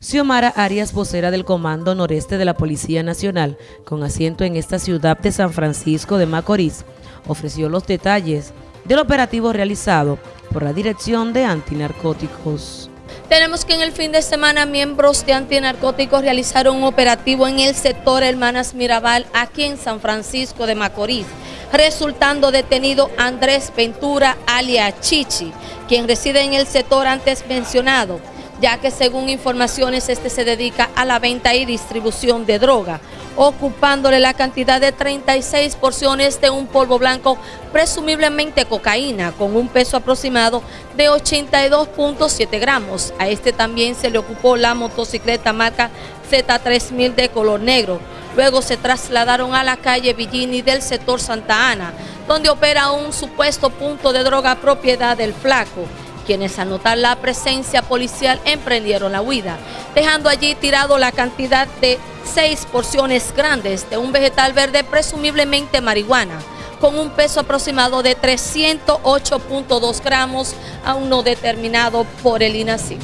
Xiomara Arias, vocera del Comando Noreste de la Policía Nacional, con asiento en esta ciudad de San Francisco de Macorís, ofreció los detalles del operativo realizado por la Dirección de Antinarcóticos. Tenemos que en el fin de semana miembros de antinarcóticos realizaron un operativo en el sector Hermanas Mirabal, aquí en San Francisco de Macorís, resultando detenido Andrés Ventura alia Chichi, quien reside en el sector antes mencionado ya que según informaciones este se dedica a la venta y distribución de droga, ocupándole la cantidad de 36 porciones de un polvo blanco, presumiblemente cocaína, con un peso aproximado de 82.7 gramos. A este también se le ocupó la motocicleta marca Z3000 de color negro. Luego se trasladaron a la calle Villini del sector Santa Ana, donde opera un supuesto punto de droga propiedad del flaco quienes al notar la presencia policial emprendieron la huida, dejando allí tirado la cantidad de seis porciones grandes de un vegetal verde presumiblemente marihuana, con un peso aproximado de 308.2 gramos, aún no determinado por el INACI.